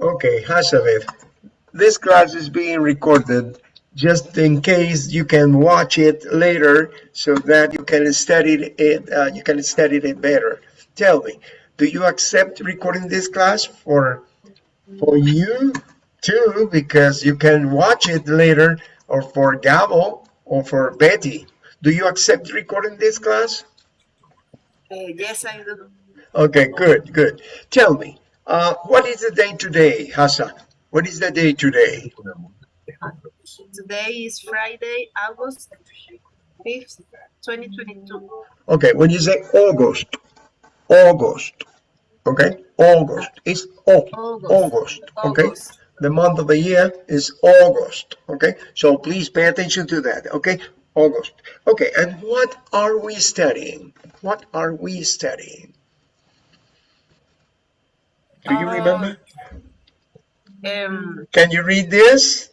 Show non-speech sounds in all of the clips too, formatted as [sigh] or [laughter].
Okay, Hashabeth, this class is being recorded just in case you can watch it later so that you can study it uh, you can study it better. Tell me do you accept recording this class for for you too because you can watch it later or for Gabo or for Betty? Do you accept recording this class? Uh, yes, I do. okay good good. Tell me uh, what is the day today Hassan what is the day today Today is Friday, August 5th, 2022. Okay, when you say August, August, okay, August, it's o August. August, okay? August. The month of the year is August, okay? So please pay attention to that, okay? August. Okay, and what are we studying? What are we studying? Do you Uh, remember? Um, Can you read this?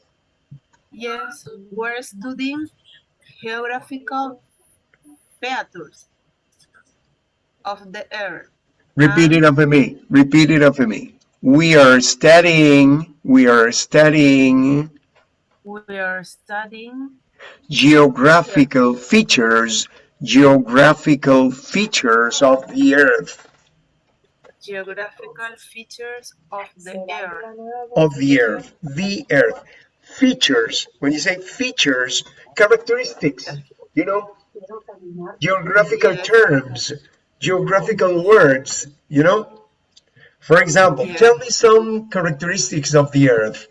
yes, we're studying geographical features of the earth. Repeat it after me. Repeat it after me. We are studying, we are studying We are studying geographical features, geographical features of the earth, geographical features of the earth. of the earth, the earth. Features, when you say features, characteristics, you know, geographical terms, geographical words, you know. For example, Yes. tell me some characteristics of the earth.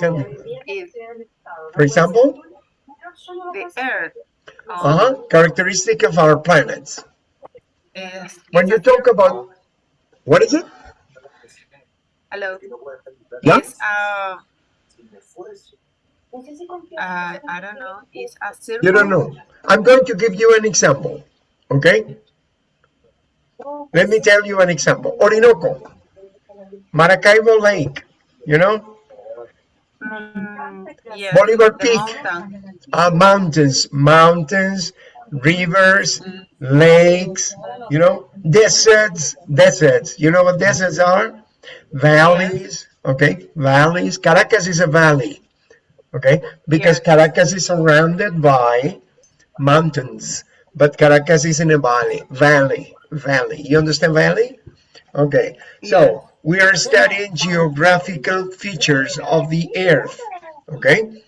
Tell me. Oh, For example, the earth. um, uh-huh, characteristic of our planets. When you talk about, what is it? Hello. Yeah? Is uh, uh, I don't know. Is a circle. You don't know. I'm going to give you an example, okay? Let me tell you an example. Orinoco, Maracaibo Lake, you know, Mm, yes, Bolivar Peak. mountain. uh, mountains, mountains, rivers, mm-hmm. lakes, you know, deserts, deserts. You know what deserts are? Valleys, okay, valleys. Caracas is a valley, okay, because Caracas is surrounded by mountains, but Caracas is in a valley, valley, valley. You understand valley? Okay, so we are studying geographical features of the earth, okay?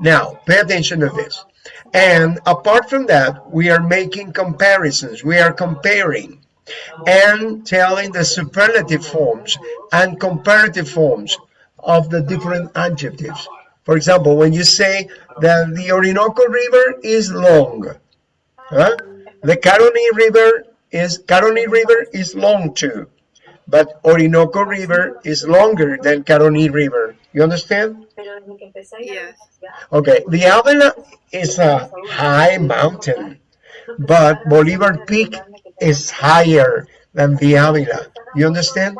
Now, pay attention to this. And apart from that, we are making comparisons. We are comparing and telling the superlative forms and comparative forms of the different adjectives. For example, when you say that the Orinoco River is long, huh? the Caroni River is Caroni River is long too, but Orinoco River is longer than Caroni River. You understand? Yes. Okay, the Avila is a high mountain, but Bolivar Peak is higher than the Avila. You understand?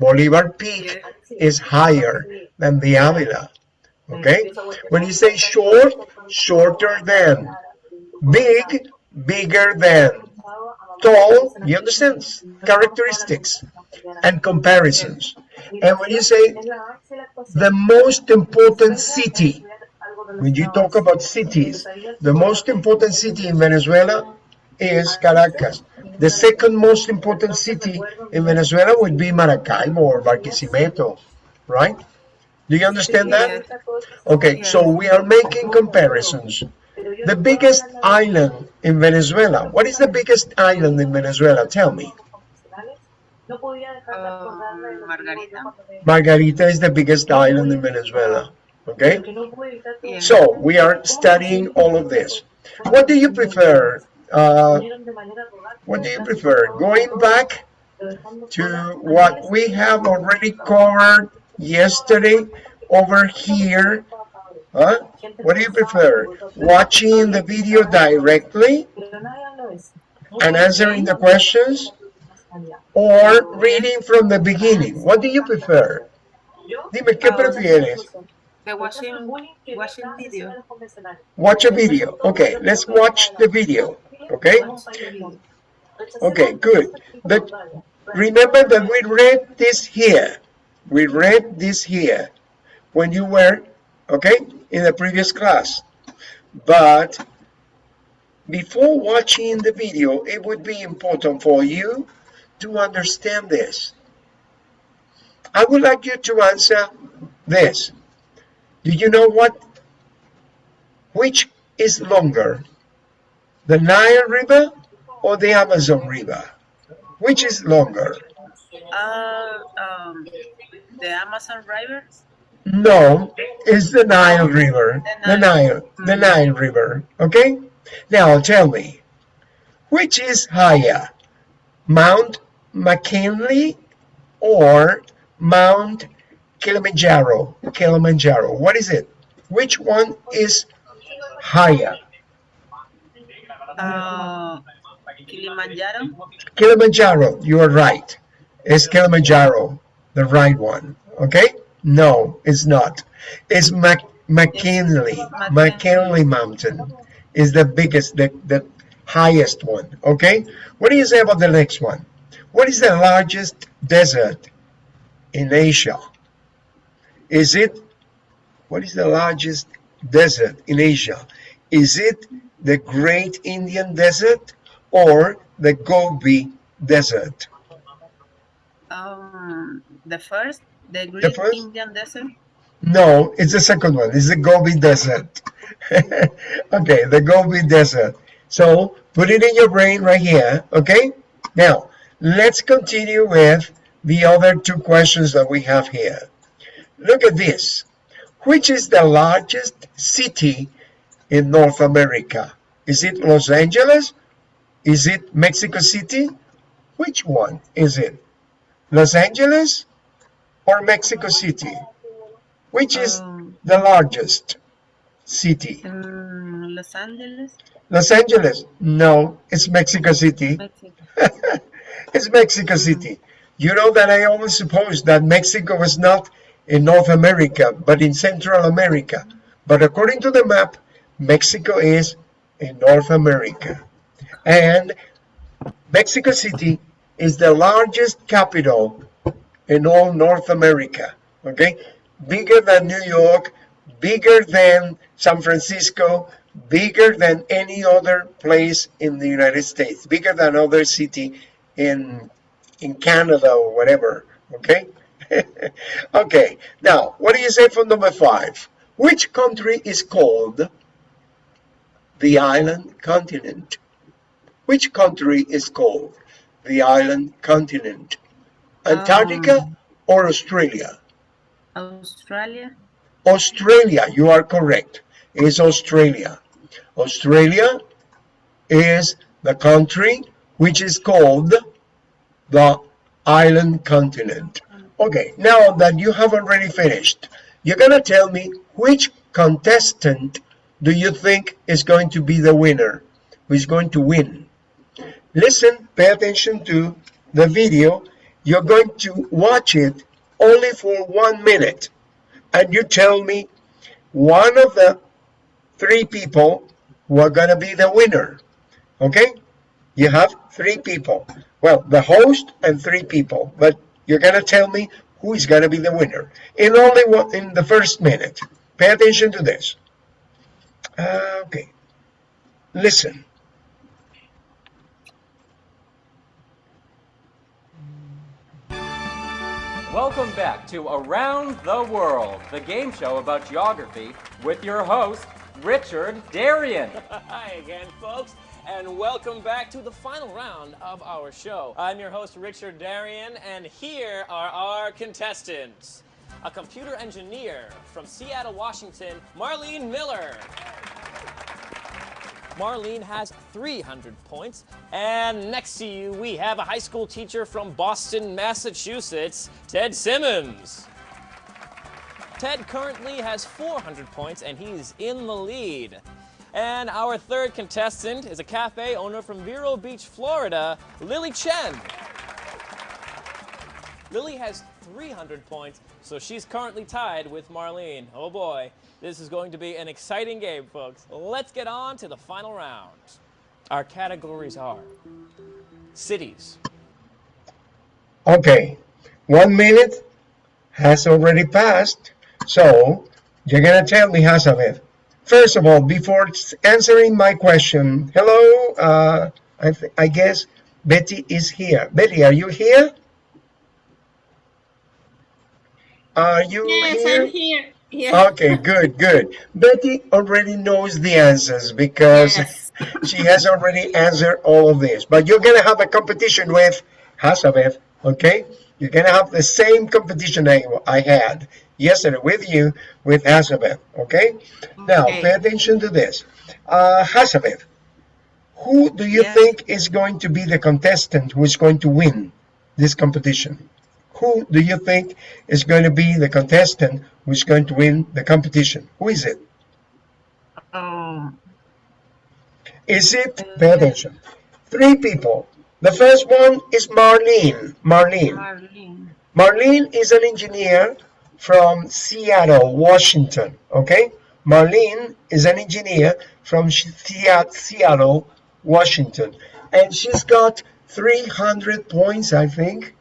Bolivar Peak is higher than the Avila. Okay? When you say short, shorter than. Big, bigger than. Tall, you understand? Characteristics and comparisons. And when you say the most important city, when you talk about cities, the most important city in Venezuela is Caracas. The second most important city in Venezuela would be Maracaibo or Barquisimeto, right? Do you understand that? Okay, so we are making comparisons. The biggest island in Venezuela. What is the biggest island in Venezuela? Tell me. Um, Margarita. Margarita is the biggest island in Venezuela. Okay? So we are studying all of this. What do you prefer? Uh, what do you prefer? Going back to what we have already covered yesterday over here? Huh? What do you prefer? Watching the video directly and answering the questions or reading from the beginning? What do you prefer? Dime, ¿qué ah, prefieres? The watching, watching video. Watch a video. Okay, let's watch the video. Okay? Okay, good. But Remember that we read this here. We read this here when you were, okay, in the previous class. But before watching the video, it would be important for you to understand this. I would like you to answer this. Do you know what? Which is longer, the Nile River or the Amazon River? Which is longer? Uh, um, the Amazon River. No, it's the Nile River. The Nile, the Nile River. Okay? Now tell me, which is higher, Mount McKinley or Mount Kilimanjaro? Kilimanjaro. What is it? Which one is higher? Uh, Kilimanjaro. Kilimanjaro. You are right. It's Kilimanjaro, the right one. Okay? No, it's not. It's Mac McKinley. McKinley Mountain is the biggest, the, the highest one. Okay? What do you say about the next one? What is the largest desert in Asia? Is it, what is the largest desert in Asia? Is it the Great Indian Desert or the Gobi Desert? Um, the first, the Great The first? Indian Desert. No, it's the second one. It's the Gobi Desert. [laughs] okay, the Gobi Desert. So put it in your brain right here. Okay. Now let's continue with the other two questions that we have here. Look at this. Which is the largest city in North America? Is it Los Angeles? Is it Mexico City? Which one is it? Los Angeles or Mexico City? Which is Um, the largest city? um, Los Angeles, Los Angeles? No, it's Mexico City. Mexico. [laughs] it's Mexico City. You know that I always supposed that Mexico was not in North America, but in Central America. But according to the map, Mexico is in North America. And Mexico City is the largest capital in all North America. Okay? Bigger than New York, bigger than San Francisco, bigger than any other place in the United States, bigger than other city in in Canada or whatever. Okay? [laughs] okay. Now, what do you say for number five? Which country is called the island continent? Which country is called the island continent? Antarctica Um, or Australia? Australia. Australia, you are correct. It's Australia. Australia is the country which is called the island continent. Okay, now that you have already finished, you're going to tell me which contestant do you think is going to be the winner, who is going to win. Listen, pay attention to the video. You're going to watch it only for one minute and you tell me one of the three people who are going to be the winner. Okay? You have three people. Well, the host and three people, but you're going to tell me who is going to be the winner in only one, in the first minute. Pay attention to this. Uh, okay. Listen. Welcome back to Around the World, the game show about geography with your host, Richard Darien. [laughs] Hi again, folks, and welcome back to the final round of our show. I'm your host, Richard Darien, and here are our contestants. A computer engineer from Seattle, Washington, Marlene Miller. Marlene has 300 points. And next to you, we have a high school teacher from Boston, Massachusetts, Ted Simmons. Ted currently has 400 points and he's in the lead. And our third contestant is a cafe owner from Vero Beach, Florida, Lily Chen. Lily has 300 points, so she's currently tied with Marlene. Oh boy, this is going to be an exciting game, folks. Let's get on to the final round. Our categories are cities, Okay, one minute has already passed. So you're gonna tell me, Hazabeth. First of all, before answering my question, hello, uh, I, I guess Betty is here. Betty, are you here? Are you Yes, here? I'm here. Yeah. Okay, good, good. Betty already knows the answers because Yes. [laughs] she has already answered all of this. But you're gonna have a competition with Hazabeth, okay? You're gonna have the same competition I, I had yesterday with you with Hazabeth, okay? Now, pay attention to this. Uh, Hazabeth, who do you Yes. think is going to be the contestant who is going to win this competition? Who do you think is going to be the contestant who is going to win the competition? Who is it? Um, Is it, pay attention, three people. The first one is Marlene. Marlene. Marlene. Marlene is an engineer from Seattle, Washington. Okay? Marlene is an engineer from Seattle, Washington. And she's got 300 points, I think.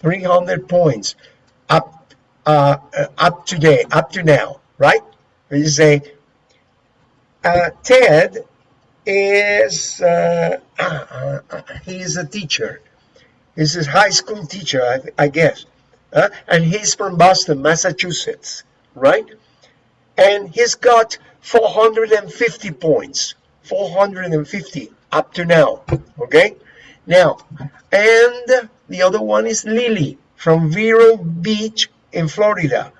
300 points up uh, up today, up to now, right? You say, uh, Ted is, uh, uh, [clears throat] he's a teacher. He's a high school teacher, I, I guess. Uh, and he's from Boston, Massachusetts, right? And he's got 450 points, 450 up to now, okay? Now, and the other one is Lily from Vero Beach in Florida.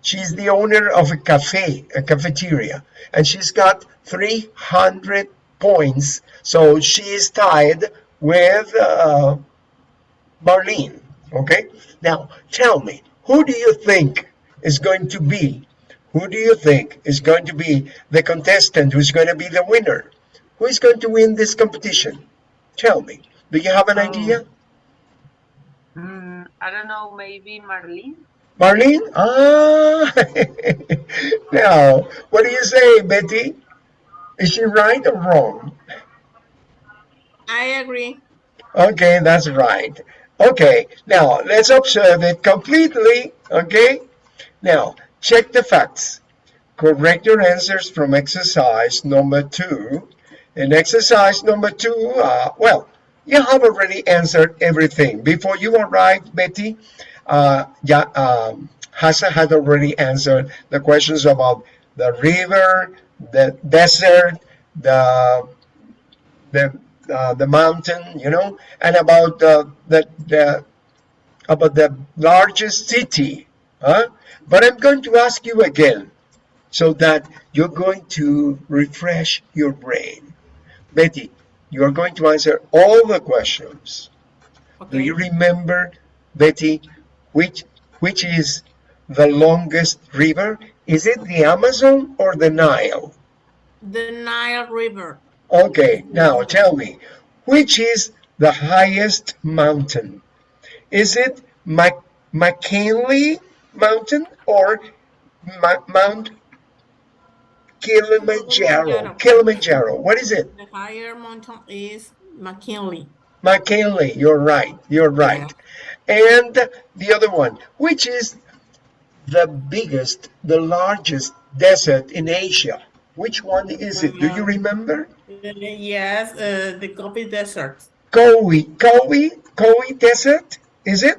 She's the owner of a cafe, a cafeteria, and she's got 300 points. So she is tied with uh, Marlene. Okay. Now tell me, who do you think is going to be? Who do you think is going to be the contestant who's going to be the winner? Who is going to win this competition? Tell me. Do you have an Oh. idea? Mm, I don't know, maybe Marlene? Marlene? Ah, [laughs] now, what do you say, Betty? Is she right or wrong? I agree. Okay, that's right. Okay, now let's observe it completely. Okay, now check the facts. Correct your answers from exercise number two. In exercise number two, uh, well, you have already answered everything. Before you arrived, Betty, uh, yeah, um, had already answered the questions about the river, the desert, the the uh, the mountain, you know, and about the the, the about the largest city. Huh? But I'm going to ask you again, so that you're going to refresh your brain. Betty, you are going to answer all the questions. Do you remember, Betty, which which is the longest river? Is it the Amazon or the Nile? The Nile River. Okay, now tell me, which is the highest mountain? Is it Mac McKinley Mountain or Ma Mount Kilimanjaro? Kilimanjaro. Kilimanjaro. What is it? The higher mountain is McKinley. McKinley. You're right. You're right. And the other one, which is the biggest, the largest desert in Asia? Which one is it? Do you remember? Yes, uh, the Gobi Desert. Kowi, Kowi, Kowi Desert, is it?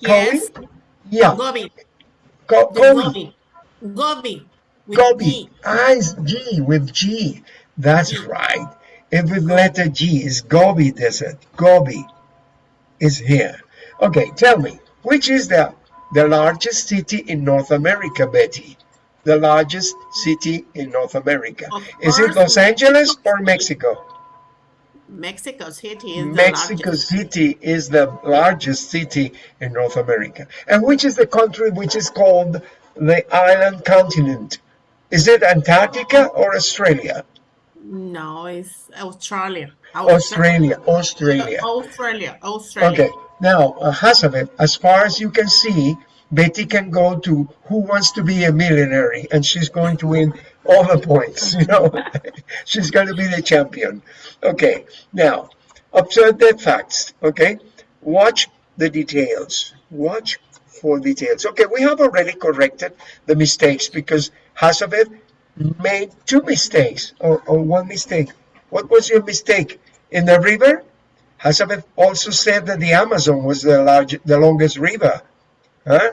Yes, Yeah, Gobi. Ko- The Kowi, Gobi. Gobi. with Gobi. G. Ah, it's G with G. That's right. If with letter G is Gobi Desert. Gobi is here. Okay, tell me, which is the the largest city in North America, Betty? The largest city in North America. Of Is it Los Angeles or Mexico? Mexico City is Mexico the. City is the largest city in North America. And which is the country which is called the island continent? Is it Antarctica or Australia? No, it's Australia. Australia, Australia. Australia. Australia. Okay, now, uh, as far as you can see, Betty can go to Who Wants to Be a Millionaire, and she's going to win all the points, [laughs] you know. she's going to be the champion. Okay, now, observe the facts, okay? Watch the details. Watch for details. Okay, we have already corrected the mistakes because Hazabeth made two mistakes or, or one mistake. What was your mistake? In the river, Hazabeth also said that the Amazon was the large, the longest river. Huh?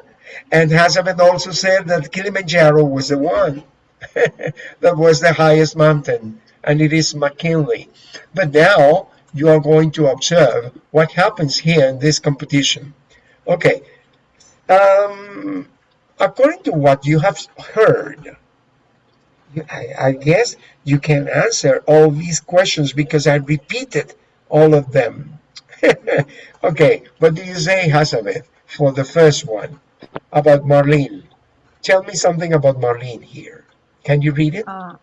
And Hazabeth also said that Kilimanjaro was the one [laughs] that was the highest mountain, and it is McKinley. But now you are going to observe what happens here in this competition. Okay, um, according to what you have heard, I, I, guess you can answer all these questions because I repeated all of them. [laughs] okay, what do you say, Hazabeth, for the first one about Marlene? Tell me something about Marlene here. Can you read it? Uh,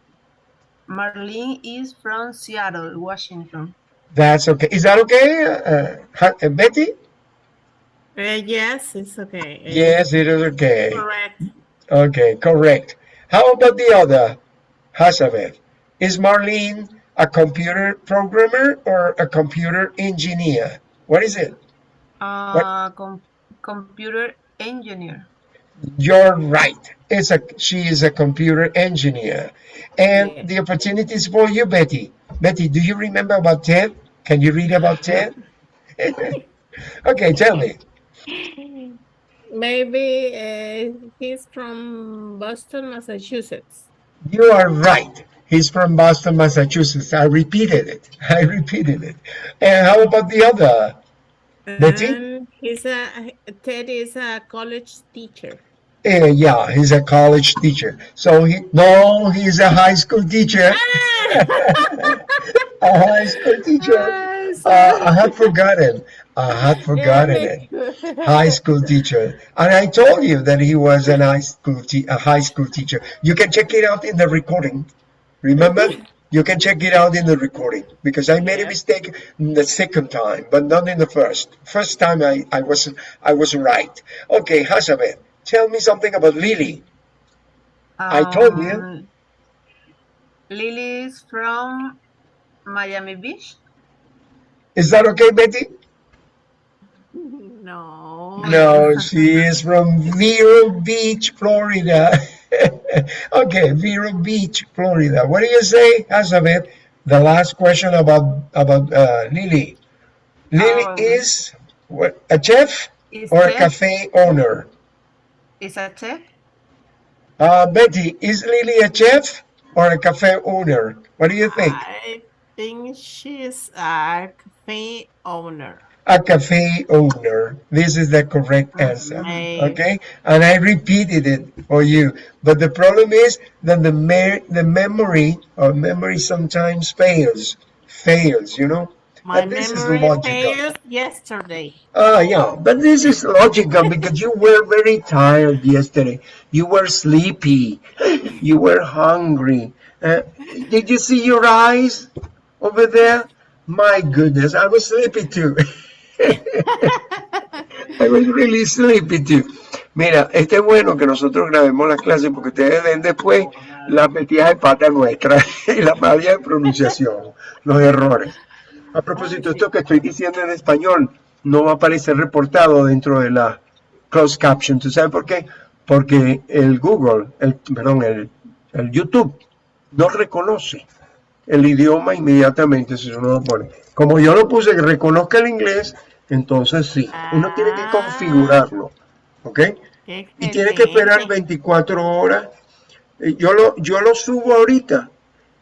Marlene is from Seattle, Washington. That's okay. Is that okay, uh, uh, Betty? Uh, yes, it's okay. Yes, it is okay. Correct. Okay, correct. How about the other, Hazabeth? Is Marlene a computer programmer or a computer engineer? What is it? Uh, com computer engineer. You're right. It's a she is a computer engineer. And yeah. the opportunities for you, Betty. Betty, do you remember about Ted? Can you read about Ted? [laughs] okay, tell me. Maybe uh, he's from Boston, Massachusetts. You are right. He's from Boston, Massachusetts. I repeated it. [laughs] I repeated it. And how about the other? Betty? He's a Ted is a college teacher. Uh, yeah, he's a college teacher. So he no, he's a high school teacher. [laughs] a high school teacher. Uh, I had forgotten. I had [laughs] forgotten it. [laughs] High school teacher, and I told you that he was an high school a high school teacher. You can check it out in the recording. Remember, you can check it out in the recording because I made a mistake the second time, but not in the first. First time I I wasn't I was right. Okay, Hazabeth, tell me something about Lily. Um, I told you. Lily is from Miami Beach. Is that okay, Betty? No. No, she is from Vero Beach, Florida. [laughs] [laughs] okay, Vero Beach, Florida. What do you say, Hazabeth? The last question about about uh, Lily. Lily Um, is what, a chef or a cafe owner? Is a chef? Uh, Betty, is Lily a chef or a cafe owner? What do you think? I think she's a cafe owner. A cafe owner. This is the correct answer. Okay. Okay, and I repeated it for you. But the problem is that the me the memory or memory sometimes fails, fails. You know. My And this is memory logical. failed yesterday. Ah, yeah, but this is logical because you were very tired yesterday. You were sleepy. You were hungry. Uh, did you see your eyes over there? My goodness, I was sleepy too. [laughs] I was really sleepy too. Mira, este es bueno que nosotros grabemos las clases porque ustedes ven después las metidas de pata nuestras [laughs] y la falla de pronunciación, los errores. A propósito, esto que estoy diciendo en español no va a aparecer reportado dentro de la closed caption. ¿Tú sabes por qué? Porque el Google, el, perdón, el YouTube no reconoce el idioma inmediatamente si uno lo pone. Como yo lo puse que reconozca el inglés, entonces sí. Uno tiene que configurarlo. ¿Ok? Y tiene que esperar Excelente. 24 horas. Eh, Yo lo, yo lo subo ahorita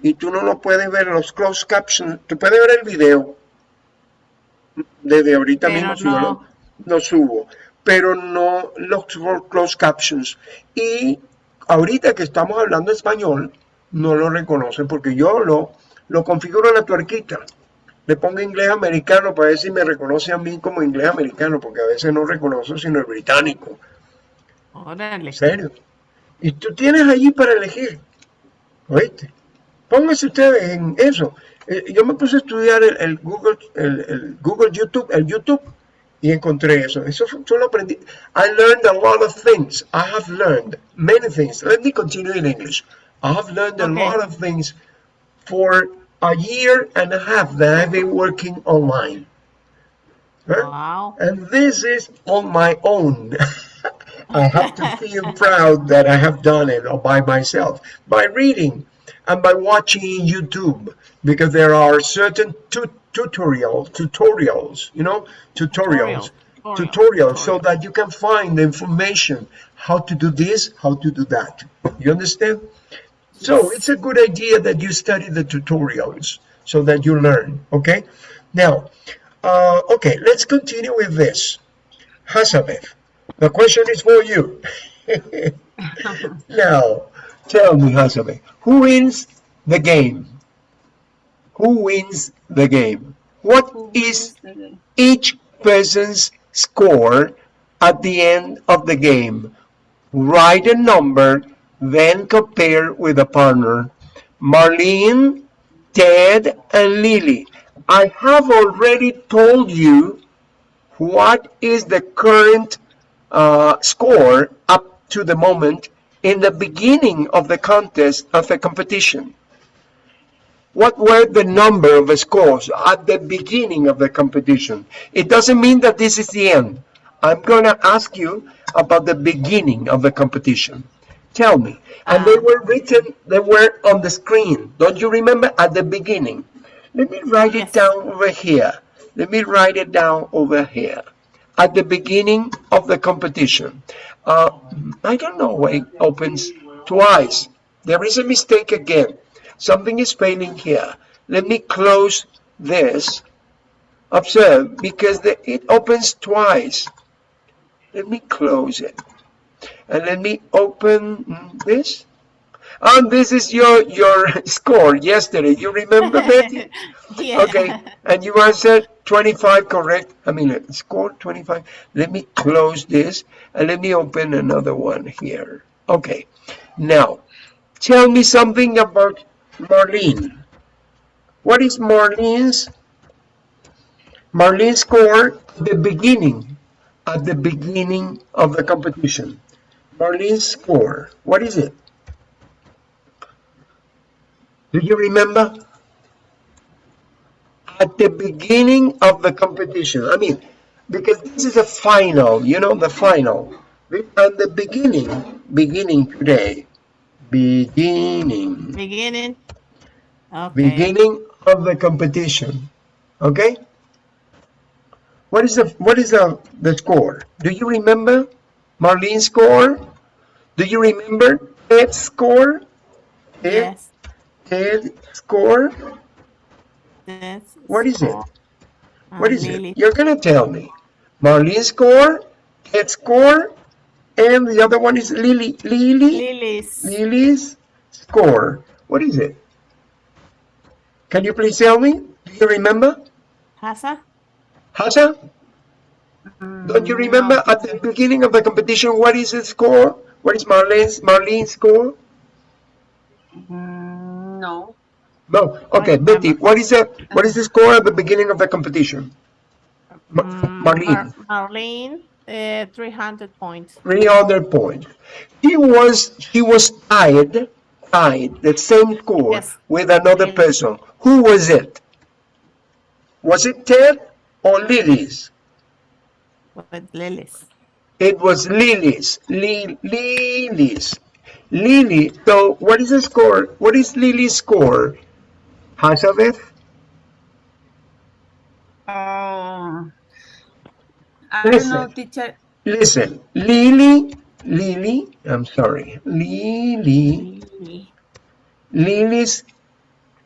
y tú no lo puedes ver los closed captions. Tú puedes ver el video desde ahorita Pero mismo si yo lo, no. lo subo, pero no los closed captions. Y ahorita que estamos hablando español, no lo reconocen porque yo lo, lo configuro en la tuerquita. Le pongo inglés americano para ver si me reconoce a mí como inglés americano, porque a veces no reconoce sino el británico. Órale. En serio. Y tú tienes allí para elegir. ¿Oíste? Pónganse ustedes en eso. Eh, yo me puse a estudiar el, el Google, el, el Google YouTube, el YouTube, y encontré eso. Eso fue- yo lo aprendí. I learned a lot of things. I have learned many things. Let me continue in English. I have learned a Okay. lot of things for a year and a half that I've been working online. Huh? Wow. And this is on my own. [laughs] I have to feel [laughs] proud that I have done it all by myself by reading and by watching YouTube because there are certain tu- tutorial tutorials, you know, tutorials, Tutorial. tutorials, so that you can find the information how to do this, how to do that. You understand? So it's a good idea that you study the tutorials so that you learn. Okay. Now, uh, okay, let's continue with this. Hazabeth, the question is for you. [laughs] now, tell me, Hazabeth, who wins the game? Who wins the game? What is each person's score at the end of the game? Write a number, then compare with a partner. Marlene, Ted, and Lily. I have already told you what is the current uh, score up to the moment in the beginning of the contest of the competition. What were the number of scores at the beginning of the competition? It doesn't mean that this is the end. I'm going to ask you about the beginning of the competition. Tell me. And they were written, they were on the screen. Don't you remember at the beginning? Let me write it down over here. Let me write it down over here. At the beginning of the competition. Uh, I don't know why it opens twice. There is a mistake again. Something is failing here. Let me close this. Observe, because the, it opens twice. Let me close it. And let me open this. And this is your your [laughs] score yesterday. You remember, [laughs] Betty? Yeah. Okay, and you answered 25 correct. I mean, uh, score 25. Let me close this and let me open another one here. Okay, now tell me something about Marlene. What is Marlene's Marlene's score at the beginning? At the beginning of the competition. Marlene's score. What is it? Do you remember? At the beginning of the competition. I mean, because this is a final, you know, the final. At the beginning, beginning today, beginning, Beginning. Okay. beginning of the competition. Okay? What is the what is the the score? Do you remember Marlene's score? Do you remember Ed's score? Ed, Yes. Ed's score? That's What is it? What is Lily. it? You're gonna tell me. Marlene's score, Ed's score, and the other one is Lily. Lily. Lily's. Lily's score. What is it? Can you please tell me? Do you remember? Hasa? Hasa? Don't you remember at the beginning of the competition what is the score? What is Marlene's Marlene's score? Mm, no. No. Okay. Betty, what is the what is the score at the beginning of the competition? Mm, Marlene. Mar- Marlene, uh, 300 points. 300 points. He was he was tied tied the same score Yes. with another Lily. person. Who was it? Was it Ted or Lily's? With Lily's. It was Lily's. Li- Lily's. Lily. So what is the score? What is Lily's score? Hazabeth? Um, I don't Listen. know, teacher. Listen. Lily. Lily. I'm sorry. Lily. Lily. Lily's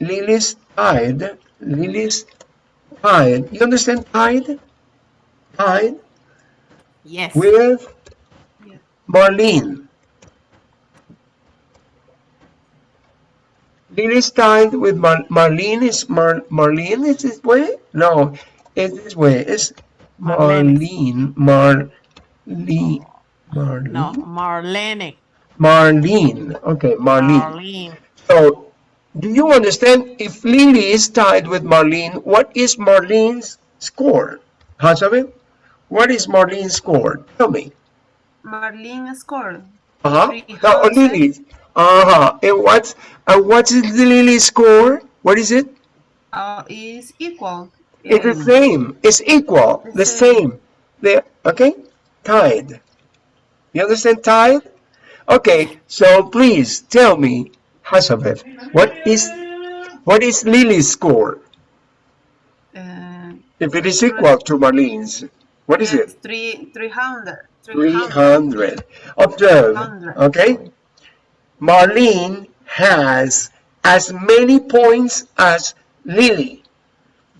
Lily's tied. Lily's tied. You understand tied? Tied Yes. with Yeah. Marlene. Lily's tied with Mar Marlene. Is Mar Marlene is this way? No, it's this way. It's Marlene. Marlene. Marlene. Marlene. No, Marlene. Marlene. Okay, Marlene. Marlene. So, do you understand if Lily is tied with Marlene, what is Marlene's score? Hazabeth, what is Marlene's score? Tell me. Marlene scored. Uh-huh. Three No, hundred. Lily's. Uh-huh. And what's, uh, what is the Lily's score? What is it? Uh, is equal. It's the same. It's equal. The same. The okay? Tied. You understand tied? Okay, so please tell me, Hazabeth, what is what is Lily's score? Uh, If it is equal to Marlene's, what is it? three, 300. 300. Observe, 300. okay? Marlene has as many points as Lily.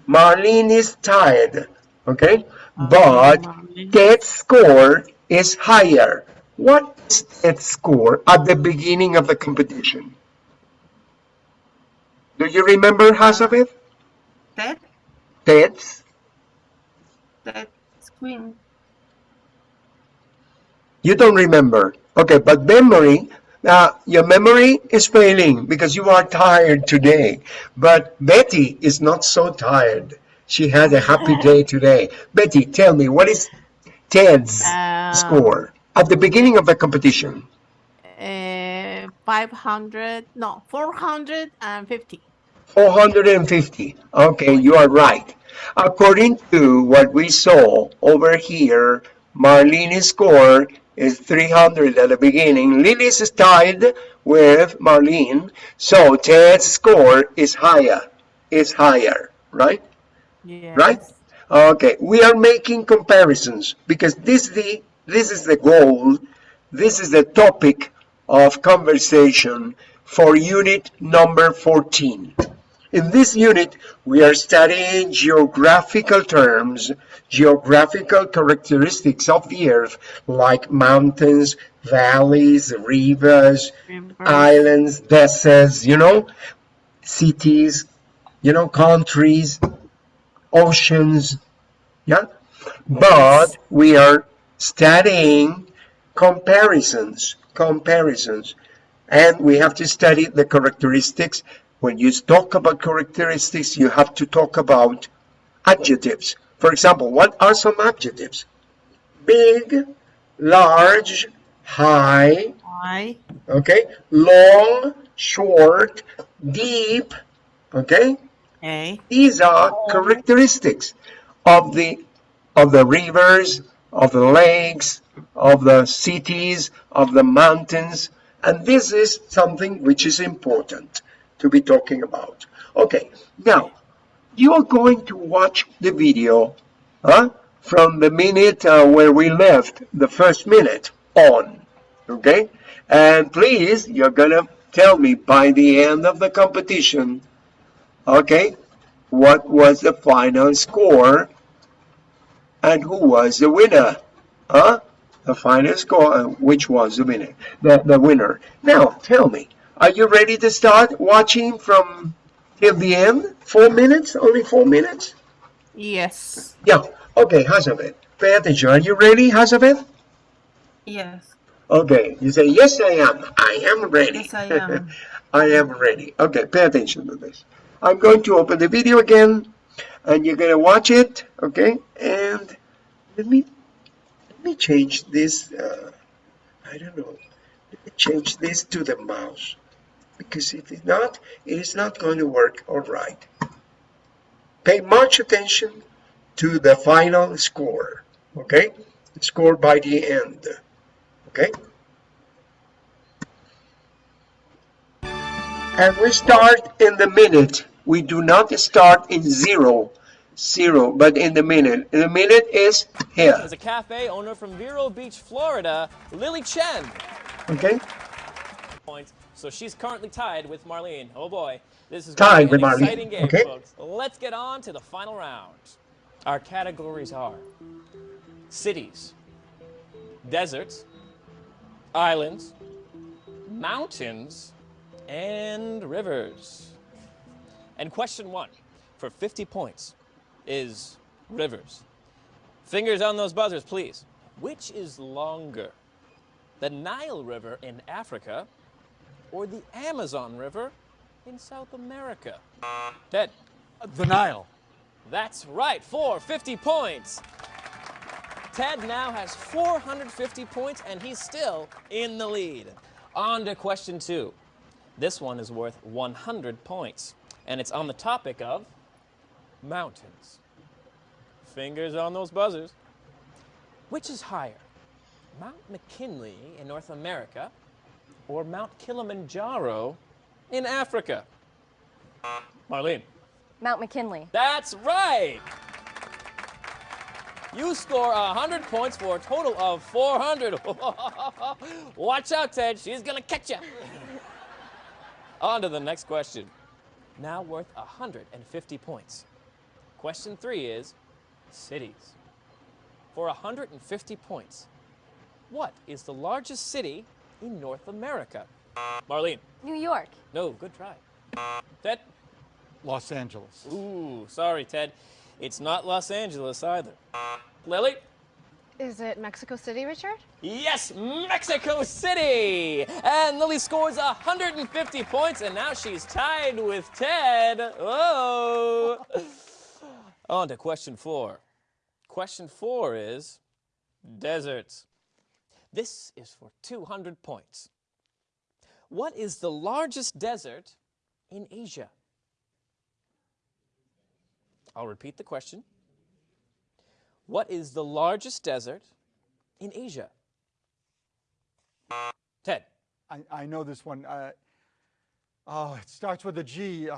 Marlene is tied, okay? But Marlene. Ted's score is higher. What is Ted's score at the beginning of the competition? Do you remember, Hazabeth? Ted, Ted's? Ted, You don't remember. Okay, but memory, uh, your memory is failing because you are tired today. But Betty is not so tired. She had a happy [laughs] day today. Betty, tell me, what is Ted's Uh, score at the beginning of the competition? Uh, 500, no, 450. 450. Okay, you are right. According to what we saw over here, Marlene's score is 300 at the beginning. Lily's is tied with Marlene, so Ted's score is higher. Is higher, right? Yes. Right? Okay, we are making comparisons because this the this is the goal, this is the topic of conversation for unit number 14. In this unit, we are studying geographical terms, geographical characteristics of the earth, like mountains, valleys, rivers, islands, deserts, you know, cities, you know, countries, oceans, yeah? But we are studying comparisons, comparisons, and we have to study the characteristics. When you talk about characteristics, you have to talk about adjectives. For example, what are some adjectives? Big, large, high, Why? okay, long, short, deep, okay? Okay. These are characteristics of the of the rivers, of the lakes, of the cities, of the mountains, and this is something which is important to be talking about. Okay, now you are going to watch the video huh, from the minute uh, where we left, the first minute on, okay? And please, you're gonna tell me by the end of the competition Okay, what was the final score and who was the winner? Huh? The final score, uh, which was the winner? The, the winner. Now, tell me, are you ready to start watching from till the end? Four minutes? Only four minutes? Yes. Yeah. Okay, Hazabeth, pay attention. Are you ready, Hazabeth? Yes. Okay, you say, yes, I am. I am ready. Yes, I am. [laughs] I am ready. Okay, pay attention to this. I'm going to open the video again, and you're going to watch it, okay? And let me let me change this. Uh, I don't know. Let me change this to the mouse because if it's not, it is not going to work. All right. Pay much attention to the final score, okay? Score by the end, okay? And we start in the minute. We do not start in zero, zero, but in the minute. The minute is here, Is a cafe owner from Vero Beach, Florida, Lily Chen. okay? Points. So she's currently tied with Marlene. Oh boy, this is Tied going to be with an Marlene, exciting game, okay. folks. Let's get on to the final round. Our categories are cities, deserts, islands, mountains, and rivers. And question one for 50 points is rivers. Fingers on those buzzers, please. Which is longer? The Nile River in Africa or the Amazon River in South America? Ted, The Nile. that's right, for 50 points. Ted now has 450 points and he's still in the lead. On to question two. This one is worth 100 points and it's on the topic of mountains. Fingers on those buzzers. Which is higher, Mount McKinley in North America or Mount Kilimanjaro in Africa? Marlene. Mount McKinley. That's right! You score 100 points for a total of 400. [laughs] Watch out, Ted. She's going to catch you. [laughs] On to the next question. Now worth 150 points. Question three is cities. For 150 points, what is the largest city in North America? Marlene. New York. No, good try. Ted. Los Angeles. Ooh, sorry, Ted. It's not Los Angeles either. Lily? Is it Mexico City, Richard? Yes, Mexico City! And Lily scores 150 points, and now she's tied with Ted. Oh! On to question four. Question four is deserts. This is for 200 points. What is the largest desert in Asia? I'll repeat the question. What is the largest desert in Asia? Ted. I, I know this one. Uh, oh, it starts with a G. Uh,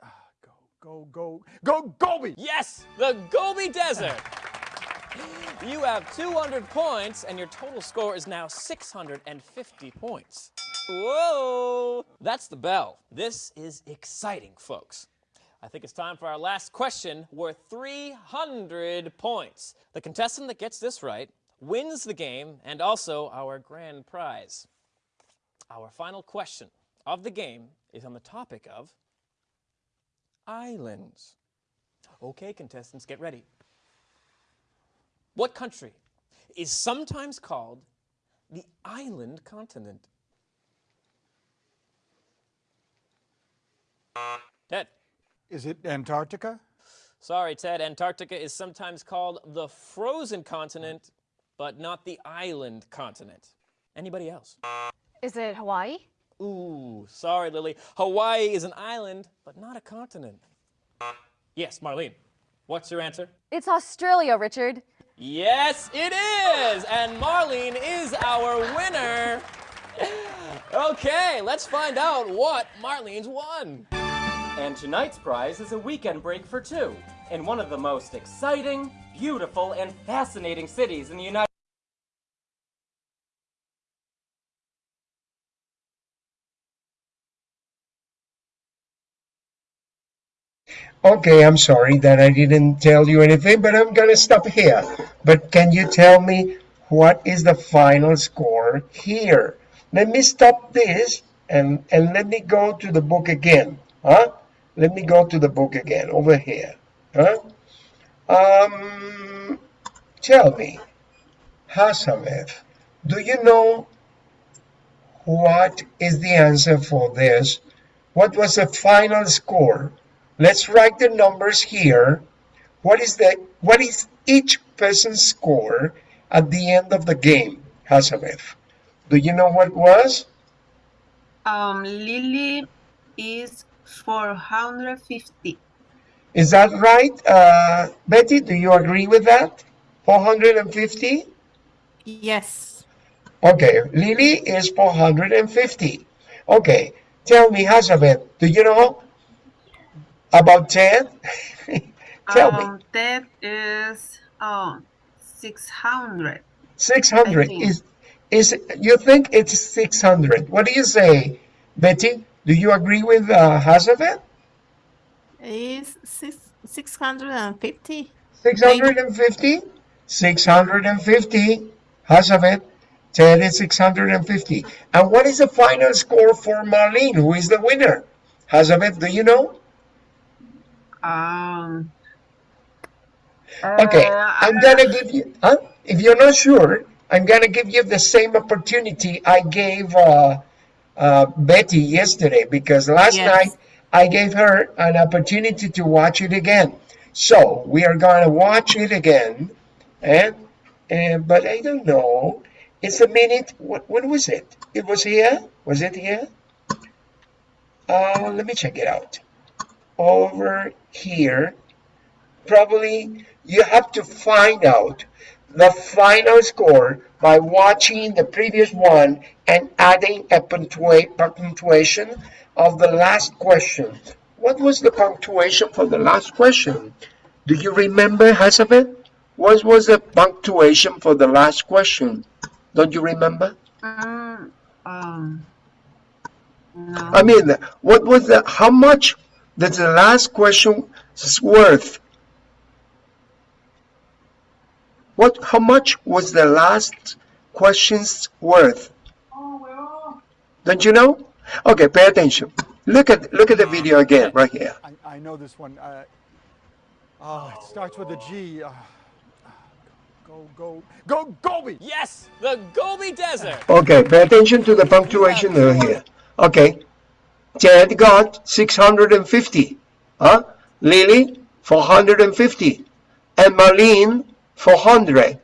uh, go, go, go, go, Gobi! Yes, the Gobi Desert. [laughs] You have 200 points, and your total score is now 650 points. Whoa! That's the bell. This is exciting, folks. I think it's time for our last question worth 300 points. The contestant that gets this right wins the game and also our grand prize. Our final question of the game is on the topic of islands. Okay, contestants, get ready. What country is sometimes called the island continent? Ted. Is it Antarctica? Sorry, Ted. Antarctica is sometimes called the frozen continent, but not the island continent. Anybody else? Is it Hawaii? Ooh, sorry, Lily. Hawaii is an island, but not a continent. Yes, Marlene. What's your answer? It's Australia, Richard. Yes, it is! And Marlene is our winner. Okay, let's find out what Marlene's won. And tonight's prize is a weekend break for two in one of the most exciting, beautiful, and fascinating cities in the United Okay, I'm sorry that I didn't tell you anything, but I'm gonna stop here. But can you tell me what is the final score here? Let me stop this and, and let me go to the book again. Huh? Let me go to the book again over here. Huh? Um, tell me, Hasameth, do you know what is the answer for this? What was the final score? Let's write the numbers here. What is the what is each person's score at the end of the game, Hasameth? Do you know what it was? Um, Lily is 450. Is that right? Uh, Betty, do you agree with that? 450? Yes. Okay, Lily is 450. Okay, tell me, Hasameth, do you know about Ted? [laughs] tell me. Um, that is um 600. 600 is is you think it's 600 what do you say betty do you agree with uh Hazabeth? Is six, 650? 650 650 Hazabeth. ted is 650 and what is the final score for marlene who is the winner Hazabeth, do you know Um. Okay, uh, I'm gonna give you, huh? if you're not sure, I'm gonna give you the same opportunity I gave uh, uh, Betty yesterday because last Yes. night I gave her an opportunity to watch it again. So we are gonna watch it again, and, and but I don't know. It's a minute. What when was it? It was here. Was it here? Uh, let me check it out. Over here. probably you have to find out the final score by watching the previous one and adding a punctua punctuation of the last question. What was the punctuation for the last question? Do you remember, Hazabeth? What was the punctuation for the last question? Don't you remember? Mm, um, no. I mean, what was the, how much does the last question is worth? What, how much was the last question's worth? Don't you know? Okay, pay attention. Look at, look at the video again, right here. I, I know this one. Uh, oh, it starts with a G. Uh, go, go, go, Gobi! Yes, the Gobi Desert. Okay, pay attention to the punctuation here. Okay, Ted got 650. Huh? Lily, 450. And Marlene, 400.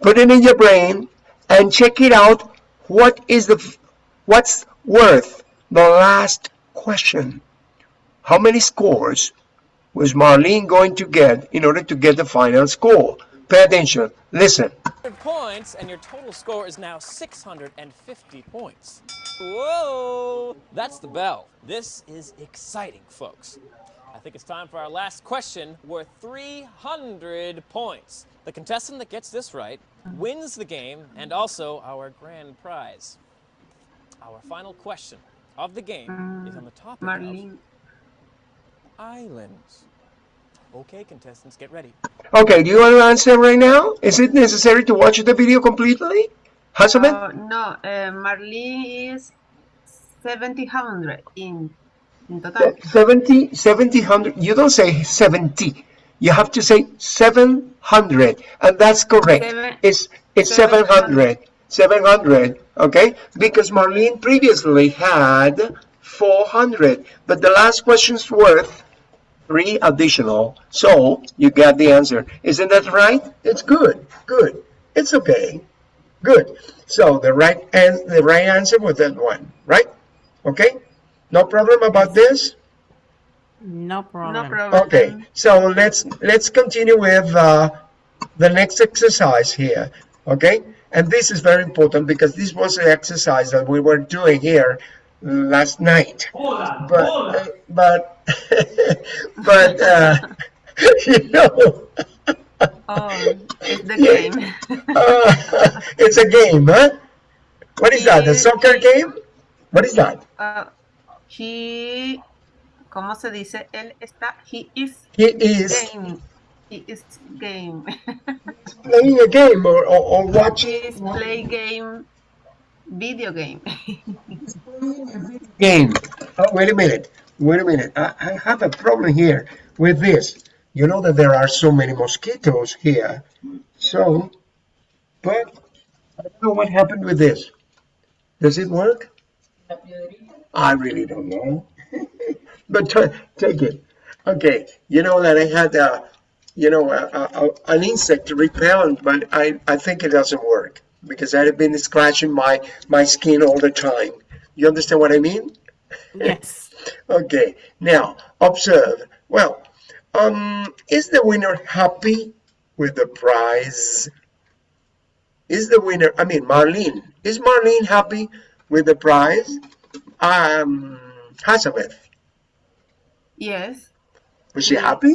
Put it in your brain and check it out. What is the, what's worth the last question? How many scores was Marlene going to get in order to get the final score? Pay attention. Listen. 100 points, and your total score is now 650 points. Whoa! That's the bell. This is exciting, folks. I think it's time for our last question worth 300 points. The contestant that gets this right wins the game and also our grand prize. Our final question of the game is on the topic Marlene. of islands. Okay, contestants, get ready. Okay, do you want to answer right now? Is it necessary to watch the video completely? Hazabeth? Uh, no, uh, Marlene is 700 in, in total. 70, 70, 100. You don't say 70. You have to say 700. And that's correct. Seven- it's it's 700. 700. Okay? Because Marlene previously had 400. But the last question's worth three additional. So you got the answer. Isn't that right? It's good. Good. It's okay. Good. So the right and the right answer was that one, right? Okay? No problem about this? No problem. No problem. Okay. So let's let's continue with uh, the next exercise here. Okay? And this is very important because this was the exercise that we were doing here last night. But uh, but [laughs] but uh, [laughs] you know Oh, it's the [laughs] game. uh, it's a game, huh? What is that? A soccer game? What is that? Uh, he, ¿cómo se dice? Él está, he is He is game. He is game. playing a game or, or, or he watching is play game, video game. game. Oh, wait a minute. Wait a minute. I, I have a problem here with this. You know that there are so many mosquitoes here. So, but I don't know what happened with this. Does it work? I really don't know. [laughs] but take it. Okay. You know that I had a, you know, a, a, an insect repellent, but I, I think it doesn't work because I've been scratching my, my skin all the time. You understand what I mean? Yes. Okay, now observe. Well, um, is the winner happy with the prize? Is the winner, I mean, Marlene, is Marlene happy with the prize? Um, Hazabeth, yes. was she happy?